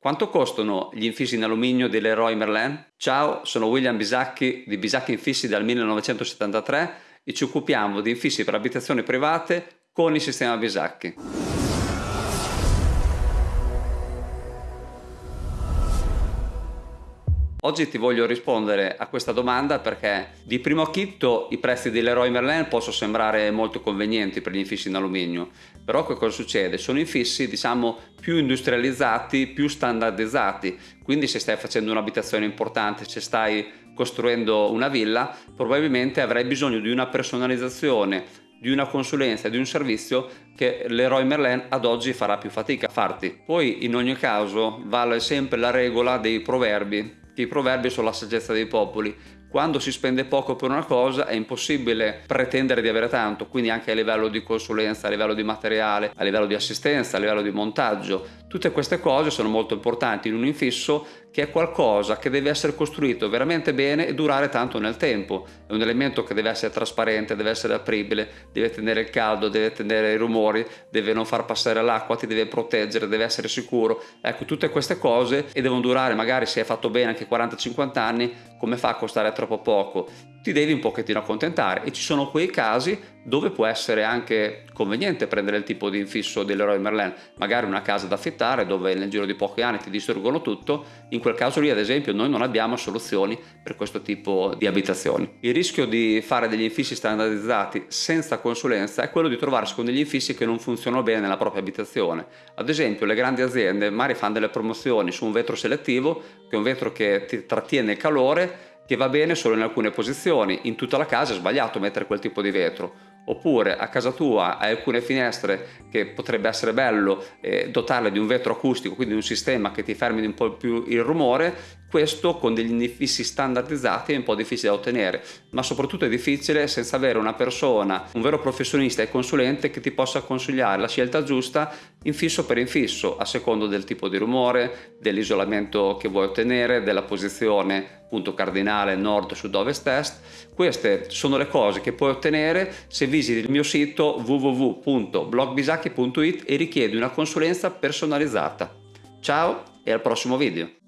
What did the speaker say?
Quanto costano gli infissi in alluminio dell'Eroy Merlin? Ciao, sono William Bisacchi di Bisacchi Infissi dal 1973 e ci occupiamo di infissi per abitazioni private con il sistema Bisacchi. Oggi ti voglio rispondere a questa domanda perché di primo acchitto i prezzi dell'Eroy Merlin possono sembrare molto convenienti per gli infissi in alluminio, però che cosa succede? Sono infissi diciamo più industrializzati, più standardizzati, quindi se stai facendo un'abitazione importante, se stai costruendo una villa, probabilmente avrai bisogno di una personalizzazione, di una consulenza, di un servizio che l'Eroy Merlin ad oggi farà più fatica a farti. Poi in ogni caso vale sempre la regola dei proverbi i proverbi sono la saggezza dei popoli. Quando si spende poco per una cosa è impossibile pretendere di avere tanto, quindi anche a livello di consulenza, a livello di materiale, a livello di assistenza, a livello di montaggio. Tutte queste cose sono molto importanti in un infisso che è qualcosa che deve essere costruito veramente bene e durare tanto nel tempo. È un elemento che deve essere trasparente, deve essere apribile, deve tenere il caldo, deve tenere i rumori, deve non far passare l'acqua, ti deve proteggere, deve essere sicuro. Ecco, tutte queste cose e devono durare magari se è fatto bene anche 40-50 anni, come fa a costare troppo poco? ti devi un pochettino accontentare e ci sono quei casi dove può essere anche conveniente prendere il tipo di infisso dell'Eroy Merlin, magari una casa da affittare dove nel giro di pochi anni ti distruggono tutto, in quel caso lì ad esempio noi non abbiamo soluzioni per questo tipo di abitazioni. Il rischio di fare degli infissi standardizzati senza consulenza è quello di trovarsi con degli infissi che non funzionano bene nella propria abitazione. Ad esempio le grandi aziende magari fanno delle promozioni su un vetro selettivo, che è un vetro che ti trattiene il calore che va bene solo in alcune posizioni, in tutta la casa è sbagliato mettere quel tipo di vetro oppure a casa tua hai alcune finestre che potrebbe essere bello eh, dotarle di un vetro acustico, quindi un sistema che ti fermi un po' più il rumore, questo con degli infissi standardizzati è un po' difficile da ottenere, ma soprattutto è difficile senza avere una persona, un vero professionista e consulente che ti possa consigliare la scelta giusta infisso per infisso, a secondo del tipo di rumore, dell'isolamento che vuoi ottenere, della posizione punto cardinale nord, sud, ovest, est. Queste sono le cose che puoi ottenere se visiti il mio sito www.blogbisacchi.it e richiedi una consulenza personalizzata. Ciao e al prossimo video!